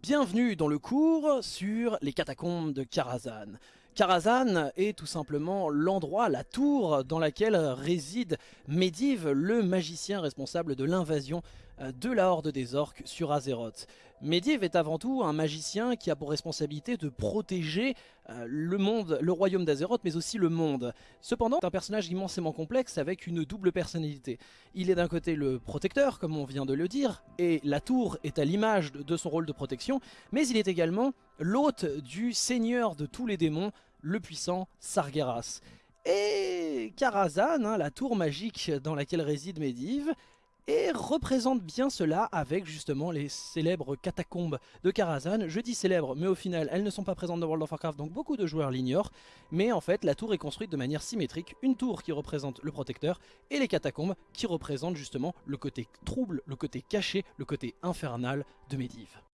Bienvenue dans le cours sur les catacombes de Karazhan. Karazhan est tout simplement l'endroit, la tour dans laquelle réside Medivh, le magicien responsable de l'invasion euh, de la Horde des Orques sur Azeroth. Medivh est avant tout un magicien qui a pour responsabilité de protéger euh, le monde, le royaume d'Azeroth, mais aussi le monde. Cependant, c'est un personnage immensément complexe avec une double personnalité. Il est d'un côté le protecteur, comme on vient de le dire, et la tour est à l'image de son rôle de protection, mais il est également l'hôte du seigneur de tous les démons, le puissant Sargeras. Et Karazhan, hein, la tour magique dans laquelle réside Medivh, et représente bien cela avec justement les célèbres catacombes de Karazhan. Je dis célèbres, mais au final, elles ne sont pas présentes dans World of Warcraft, donc beaucoup de joueurs l'ignorent. Mais en fait, la tour est construite de manière symétrique, une tour qui représente le protecteur, et les catacombes qui représentent justement le côté trouble, le côté caché, le côté infernal de Medivh.